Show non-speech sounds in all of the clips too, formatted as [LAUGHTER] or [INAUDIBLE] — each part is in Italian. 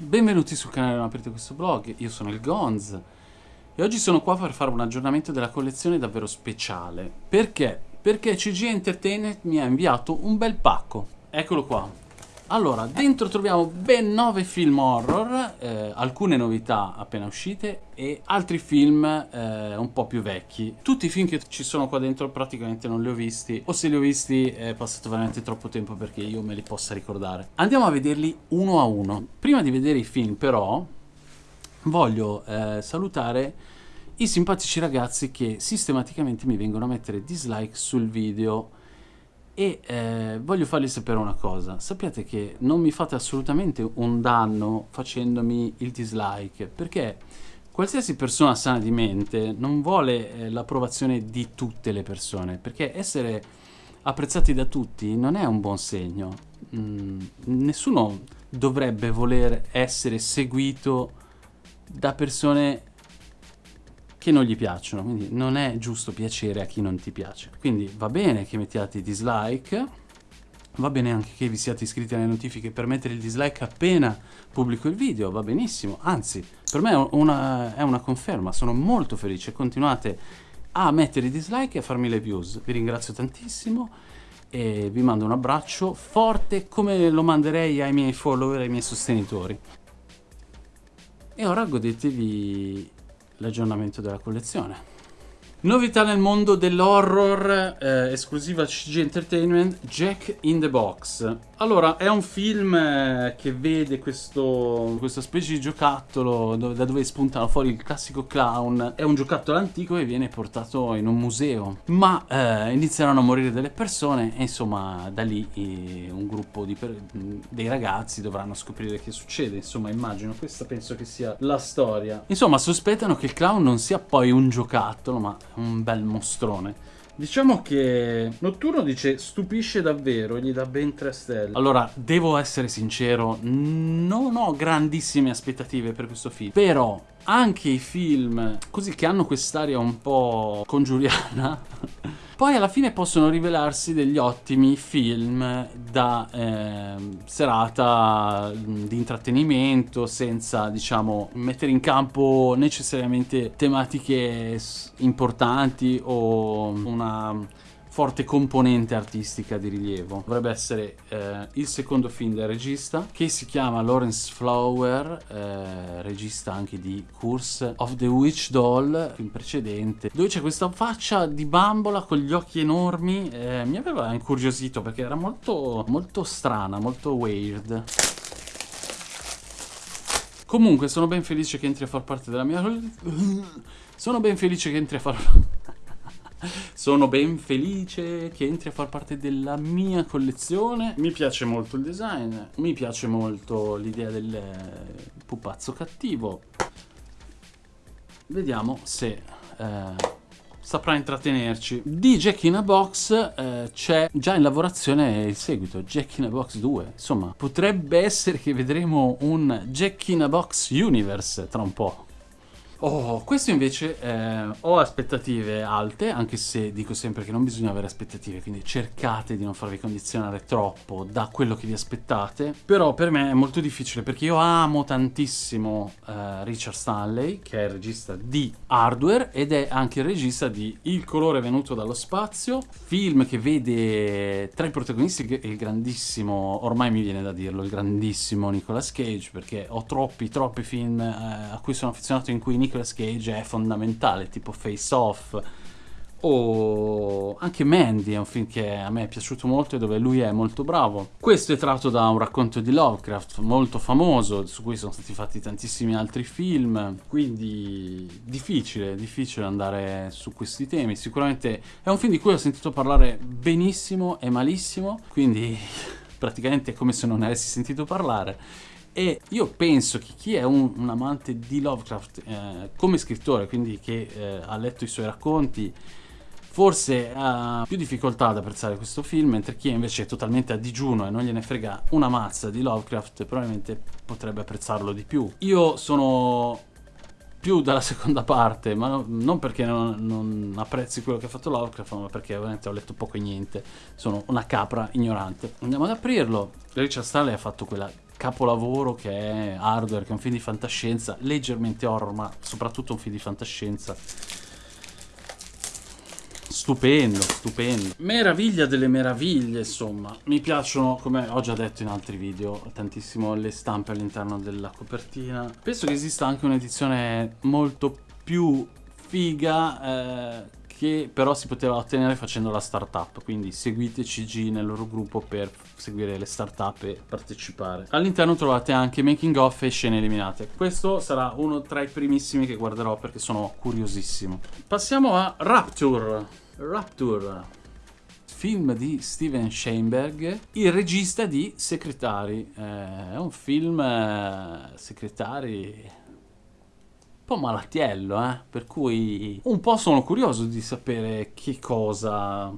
Benvenuti sul canale Non aprite questo blog, io sono il Gonz e oggi sono qua per fare un aggiornamento della collezione davvero speciale. Perché? Perché CG Entertainment mi ha inviato un bel pacco. Eccolo qua. Allora, dentro troviamo ben 9 film horror, eh, alcune novità appena uscite e altri film eh, un po' più vecchi. Tutti i film che ci sono qua dentro praticamente non li ho visti, o se li ho visti è passato veramente troppo tempo perché io me li possa ricordare. Andiamo a vederli uno a uno. Prima di vedere i film però voglio eh, salutare i simpatici ragazzi che sistematicamente mi vengono a mettere dislike sul video e eh, voglio fargli sapere una cosa, sappiate che non mi fate assolutamente un danno facendomi il dislike, perché qualsiasi persona sana di mente non vuole eh, l'approvazione di tutte le persone, perché essere apprezzati da tutti non è un buon segno. Mm, nessuno dovrebbe voler essere seguito da persone che non gli piacciono, quindi non è giusto piacere a chi non ti piace. Quindi va bene che mettiate dislike, va bene anche che vi siate iscritti alle notifiche per mettere il dislike appena pubblico il video, va benissimo, anzi per me è una, è una conferma, sono molto felice, continuate a mettere i dislike e a farmi le views, vi ringrazio tantissimo e vi mando un abbraccio forte come lo manderei ai miei follower, ai miei sostenitori. E ora godetevi l'aggiornamento della collezione. Novità nel mondo dell'horror, eh, esclusiva CG Entertainment, Jack in the Box. Allora, è un film eh, che vede questo, questa specie di giocattolo dove, da dove spuntano fuori il classico clown. È un giocattolo antico e viene portato in un museo. Ma eh, inizieranno a morire delle persone e insomma da lì eh, un gruppo dei ragazzi dovranno scoprire che succede. Insomma, immagino, questa penso che sia la storia. Insomma, sospettano che il clown non sia poi un giocattolo, ma un bel mostrone. Diciamo che Notturno dice stupisce davvero e gli dà ben 3 stelle. Allora, devo essere sincero, non ho grandissime aspettative per questo film. Però anche i film così che hanno quest'aria un po' congiuriana [LAUGHS] poi alla fine possono rivelarsi degli ottimi film da eh, serata di intrattenimento senza, diciamo, mettere in campo necessariamente tematiche importanti o una forte componente artistica di rilievo. Dovrebbe essere eh, il secondo film del regista, che si chiama Lawrence Flower, eh, regista anche di Curse of the Witch Doll, film precedente, dove c'è questa faccia di bambola con gli occhi enormi, eh, mi aveva incuriosito perché era molto, molto strana, molto weird. Comunque sono ben felice che entri a far parte della mia... [LAUGHS] Sono ben felice che entri a far... Sono ben felice che entri a far parte della mia collezione. Mi piace molto il design, mi piace molto l'idea del pupazzo cattivo. Vediamo se eh, saprà intrattenerci. Di Jack in a Box eh, c'è già in lavorazione il seguito, Jack in a Box 2. Insomma, potrebbe essere che vedremo un Jack in a Box Universe tra un po'. Oh, questo invece eh, ho aspettative alte, anche se dico sempre che non bisogna avere aspettative, quindi cercate di non farvi condizionare troppo da quello che vi aspettate. Però per me è molto difficile perché io amo tantissimo eh, Richard Stanley, che è il regista di Hardware ed è anche il regista di Il colore venuto dallo spazio, film che vede tra i protagonisti il grandissimo, ormai mi viene da dirlo, il grandissimo Nicolas Cage, perché ho troppi, troppi film eh, a cui sono affezionato in cui Nicolas Cage è fondamentale, tipo Face Off o anche Mandy è un film che a me è piaciuto molto e dove lui è molto bravo. Questo è tratto da un racconto di Lovecraft molto famoso, su cui sono stati fatti tantissimi altri film, quindi difficile, difficile andare su questi temi. Sicuramente è un film di cui ho sentito parlare benissimo e malissimo, quindi [LAUGHS] praticamente è come se non ne avessi sentito parlare e io penso che chi è un, un amante di Lovecraft eh, come scrittore, quindi che eh, ha letto i suoi racconti, forse ha più difficoltà ad apprezzare questo film, mentre chi invece è totalmente a digiuno e non gliene frega una mazza di Lovecraft probabilmente potrebbe apprezzarlo di più. Io sono più dalla [LAUGHS] seconda parte, ma no, non perché non, non, apprezzi quello che ha fatto Lovecraft, ma perché ovviamente ho letto poco e niente. Sono una capra ignorante. Andiamo ad aprirlo. Richard Stanley ha fatto quella capolavoro che è Hardware, che è un film di fantascienza, leggermente horror, ma soprattutto un film di fantascienza. Stupendo, stupendo. Meraviglia delle meraviglie, insomma. Mi piacciono, come ho già detto in altri video, tantissimo le stampe all'interno della copertina. Penso che esista anche un'edizione molto più figa eh, che però si poteva ottenere facendo la startup, quindi seguite CG nel loro gruppo per seguire le startup e partecipare. All'interno trovate anche making of e scene eliminate. Questo sarà uno tra i primissimi che guarderò perché sono curiosissimo. Passiamo a Rapture. Rapture film di Steven Sheinberg, il regista di Secretari. Eh, è un film eh, Secretari po' malattiello, eh? Per cui un po' sono curioso di sapere che cosa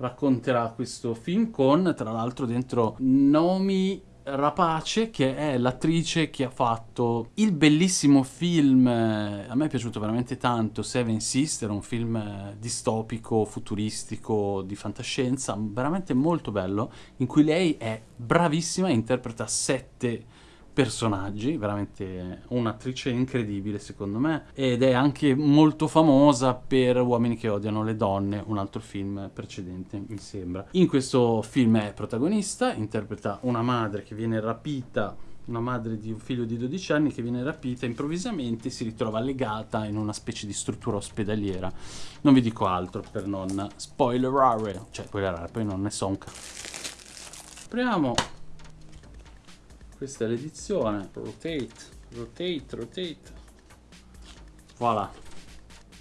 racconterà questo film con, tra l'altro, dentro Nomi Rapace, che è l'attrice che ha fatto il bellissimo film, eh, a me è piaciuto veramente tanto, Seven Sister, un film eh, distopico, futuristico, di fantascienza, veramente molto bello, in cui lei è bravissima e interpreta sette personaggi, veramente un'attrice incredibile secondo me, ed è anche molto famosa per Uomini che odiano le donne, un altro film precedente mi sembra. In questo film è protagonista, interpreta una madre che viene rapita una madre di un figlio di 12 anni che viene rapita improvvisamente si ritrova legata in una specie di struttura ospedaliera. Non vi dico altro per non spoilerare, cioè spoilerare, poi non ne so un cazzo. Apriamo questa è l'edizione. Rotate, rotate, rotate. Voilà.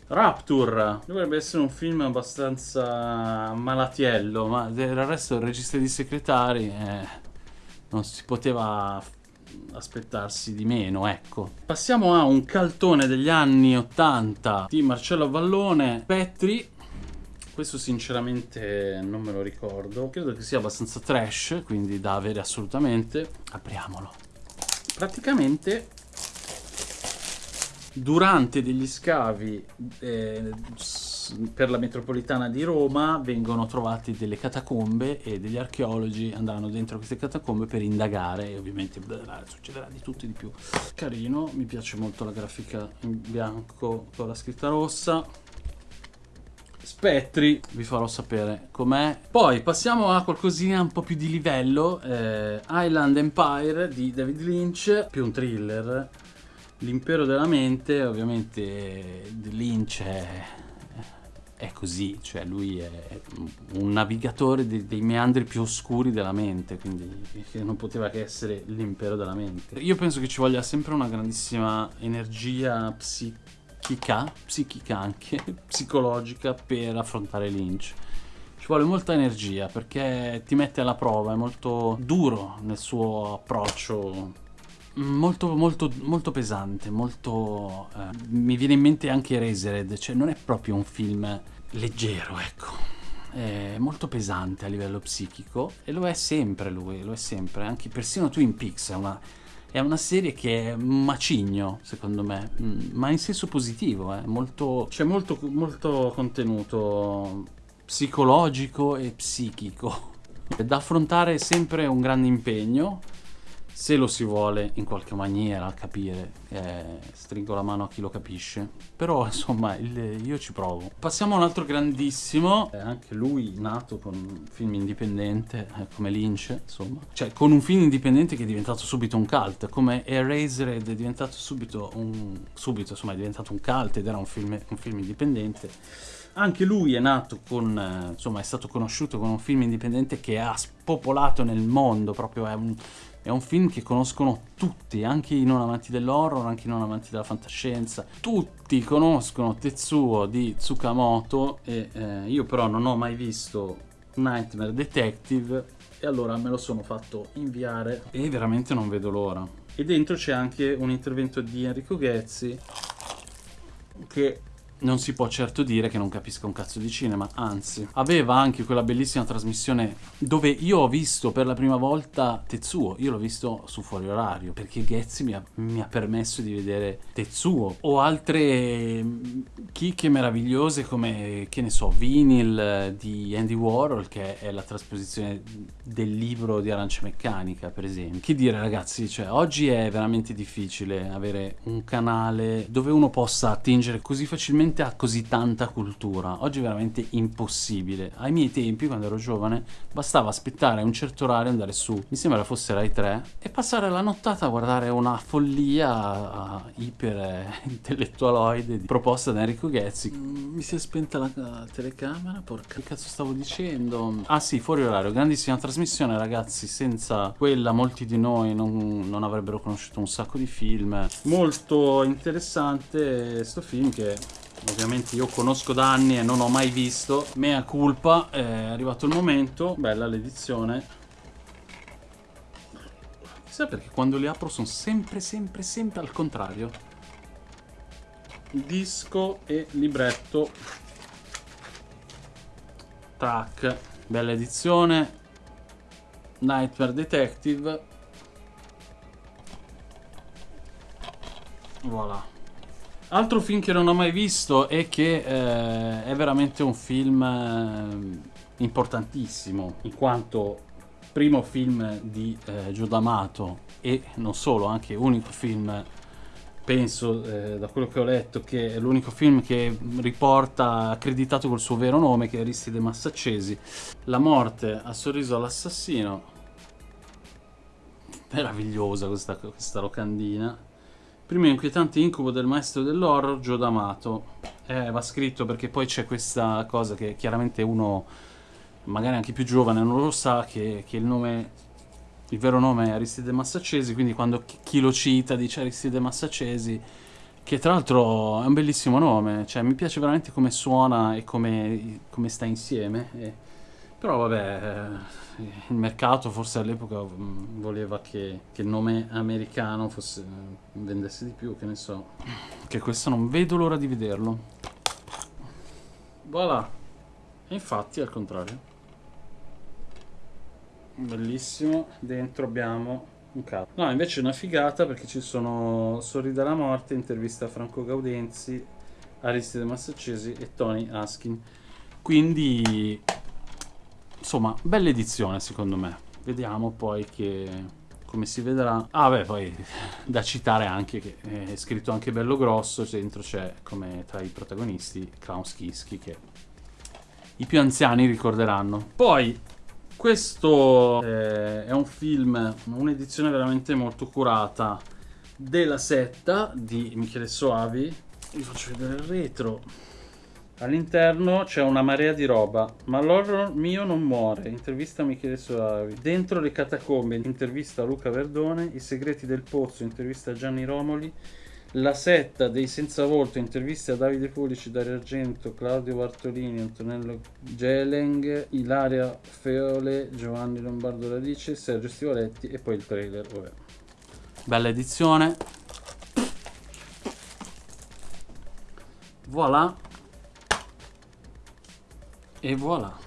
Rapture dovrebbe essere un film abbastanza malatiello, ma del resto il regista di segretari eh, non si poteva aspettarsi di meno, ecco. Passiamo a un caltone degli anni 80 di Marcello Vallone, Petri, questo sinceramente non me lo ricordo. Credo che sia abbastanza trash, quindi da avere assolutamente. Apriamolo. Praticamente durante degli scavi eh, per la metropolitana di Roma vengono trovati delle catacombe e degli archeologi andranno dentro queste catacombe per indagare e ovviamente blah, succederà di tutto e di più. Carino, mi piace molto la grafica in bianco con la scritta rossa. Spettri, vi farò sapere com'è. Poi passiamo a qualcosina un po' più di livello, eh, Island Empire di David Lynch, più un thriller. L'impero della mente, ovviamente Lynch è, è così, cioè lui è un navigatore dei, dei meandri più oscuri della mente, quindi non poteva che essere l'impero della mente. Io penso che ci voglia sempre una grandissima energia psichica psichica, psichica anche, [LAUGHS] psicologica per affrontare Lynch. Ci vuole molta energia perché ti mette alla prova, è molto duro nel suo approccio molto molto molto pesante molto eh, mi viene in mente anche Erasered cioè non è proprio un film leggero ecco è molto pesante a livello psichico e lo è sempre lui lo è sempre anche persino Twin Peaks è una è una serie che è macigno, secondo me, mm, ma in senso positivo, eh. molto, c'è molto, molto contenuto psicologico e psichico. Da affrontare sempre un grande impegno, se lo si vuole in qualche maniera capire, eh, stringo la mano a chi lo capisce, però insomma il, io ci provo. Passiamo a un altro grandissimo, eh, anche lui nato con un film indipendente eh, come Lynch, insomma, cioè con un film indipendente che è diventato subito un cult, come Erasered è diventato subito un, subito insomma è diventato un cult ed era un film, un film indipendente. Anche lui è nato con, eh, insomma, è stato conosciuto con un film indipendente che ha spopolato nel mondo, proprio è un, è un film che conoscono tutti, anche i non amanti dell'horror, anche i non amanti della fantascienza. Tutti conoscono Tetsuo di Tsukamoto e eh, io però non ho mai visto Nightmare Detective e allora me lo sono fatto inviare e veramente non vedo l'ora. E dentro c'è anche un intervento di Enrico Ghezzi che non si può certo dire che non capisca un cazzo di cinema, anzi, aveva anche quella bellissima trasmissione dove io ho visto per la prima volta Tetsuo, io l'ho visto su fuori orario, perché Ghezzi mi ha, mi ha permesso di vedere Tetsuo. O altre mm, chicche meravigliose come, che ne so, Vinyl di Andy Warhol, che è la trasposizione del libro di Arancia Meccanica, per esempio. Che dire ragazzi, cioè oggi è veramente difficile avere un canale dove uno possa attingere così facilmente veramente ha così tanta cultura. Oggi è veramente impossibile. Ai miei tempi, quando ero giovane, bastava aspettare un certo orario, andare su, mi sembra fosse Rai 3, e passare la nottata a guardare una follia iper intellettualoide proposta da Enrico Ghezzi. Mm, mi si è spenta la, la telecamera, porca che cazzo stavo dicendo? Ah sì, fuori orario, grandissima trasmissione ragazzi, senza quella molti di noi non, non avrebbero conosciuto un sacco di film. Molto interessante sto film che ovviamente io conosco da anni e non ho mai visto. Mea culpa è arrivato il momento. Bella l'edizione. Chissà perché quando li apro sono sempre sempre sempre al contrario. Disco e libretto. Tac bella edizione. Nightmare Detective. Voilà Altro film che non ho mai visto e che eh, è veramente un film eh, importantissimo, in quanto primo film di eh, Giudamato e non solo, anche unico film, penso eh, da quello che ho letto, che è l'unico film che riporta accreditato col suo vero nome, che è Aristide Massaccesi. La morte ha sorriso all'assassino. Meravigliosa questa, questa locandina Primo inquietante incubo del maestro dell'horror, Joe D'Amato. Eh, va scritto perché poi c'è questa cosa che chiaramente uno, magari anche più giovane, non lo sa, che, che il nome, il vero nome è Aristide Massaccesi, quindi quando chi lo cita dice Aristide Massaccesi, che tra l'altro è un bellissimo nome, cioè mi piace veramente come suona e come, come sta insieme. E, però vabbè... Eh, il mercato forse all'epoca mm, voleva che, che, il nome americano fosse, vendesse di più, che ne so. Che questo non vedo l'ora di vederlo. Voilà. E infatti al contrario. Bellissimo. Dentro abbiamo un capo. No, invece è una figata perché ci sono Sorrida la morte, intervista a Franco Gaudenzi, Aristide Massaccesi e Tony Askin. Quindi insomma, bella edizione secondo me. Vediamo poi che come si vedrà. Ah, beh, poi [LAUGHS] da citare anche che è scritto anche bello grosso, dentro c'è come tra i protagonisti Klaus Kiski che i più anziani ricorderanno. Poi questo eh, è un film, un'edizione veramente molto curata della setta di Michele Soavi. Vi faccio vedere il retro. All'interno c'è una marea di roba, ma l'horror mio non muore. Intervista Michele Soavi. Dentro le catacombe, intervista Luca Verdone. I segreti del pozzo, intervista Gianni Romoli. La setta dei senza volto, interviste a Davide Pulici, Dario Argento, Claudio Bartolini, Antonello Geleng, Ilaria Feole, Giovanni Lombardo Radice, Sergio Stivoletti e poi il trailer. Vabbè. Bella edizione. Voilà. E voilà.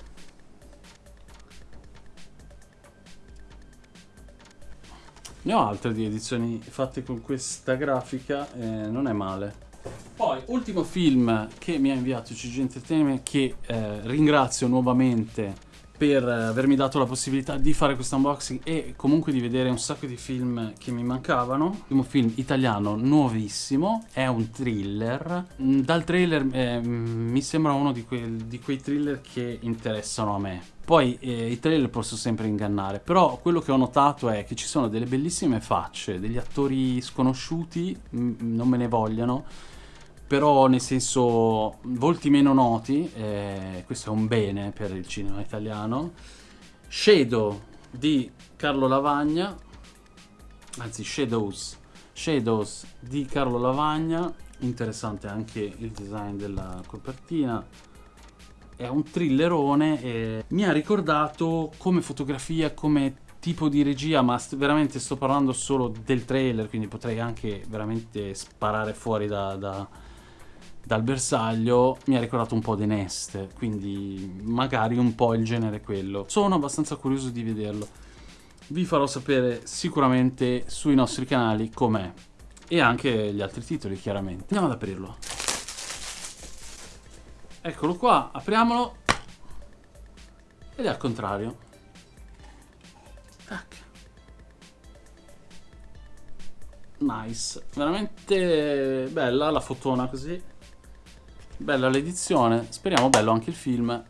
Ne ho altre di edizioni fatte con questa grafica, eh, non è male. Poi, ultimo film che mi ha inviato CG Entertainment, che eh, ringrazio nuovamente per avermi dato la possibilità di fare questo unboxing e comunque di vedere un sacco di film che mi mancavano. Un film italiano nuovissimo, è un thriller. Mm, dal trailer eh, mi sembra uno di, que di, quei thriller che interessano a me. Poi eh, i trailer posso sempre ingannare, però quello che ho notato è che ci sono delle bellissime facce, degli attori sconosciuti, non me ne vogliano, però nel senso volti meno noti, eh, questo è un bene per il cinema italiano. Shadow di Carlo Lavagna, anzi Shadows, Shadows di Carlo Lavagna, interessante anche il design della copertina. È un thrillerone e mi ha ricordato come fotografia, come tipo di regia, ma st veramente sto parlando solo del trailer, quindi potrei anche veramente sparare fuori da, da dal bersaglio mi ha ricordato un po' The Nest, quindi magari un po' il genere quello. Sono abbastanza curioso di vederlo. Vi farò sapere sicuramente sui nostri canali com'è e anche gli altri titoli chiaramente. Andiamo ad aprirlo. Eccolo qua, apriamolo ed è al contrario. Tac. Nice, veramente bella la fotona così. Bella l'edizione, speriamo bello anche il film.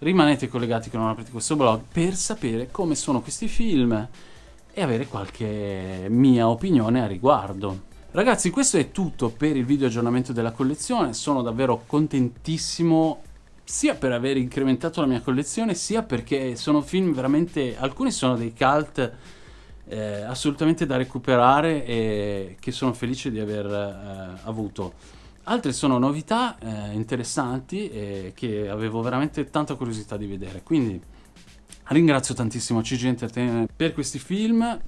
Rimanete collegati con Non aprite questo blog per sapere come sono questi film e avere qualche mia opinione a riguardo. Ragazzi, questo è tutto per il video aggiornamento della collezione. Sono davvero contentissimo sia per aver incrementato la mia collezione, sia perché sono film veramente... alcuni sono dei cult eh, assolutamente da recuperare e che sono felice di aver eh, avuto. Altre sono novità eh, interessanti e che avevo veramente tanta curiosità di vedere. Quindi ringrazio tantissimo CG Entertainment per questi film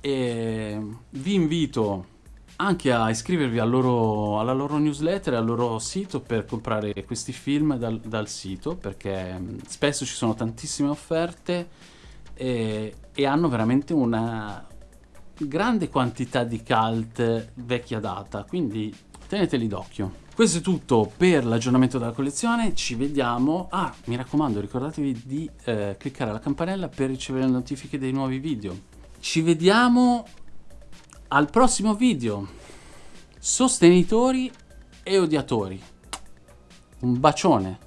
e vi invito anche a iscrivervi al loro, alla loro newsletter e al loro sito per comprare questi film dal, dal sito perché mm, spesso ci sono tantissime offerte e, e hanno veramente una grande quantità di cult vecchia data quindi teneteli d'occhio. Questo è tutto per l'aggiornamento della collezione, ci vediamo. Ah, mi raccomando, ricordatevi di eh, cliccare la campanella per ricevere le notifiche dei nuovi video. Ci vediamo al prossimo video. Sostenitori e odiatori. Un bacione.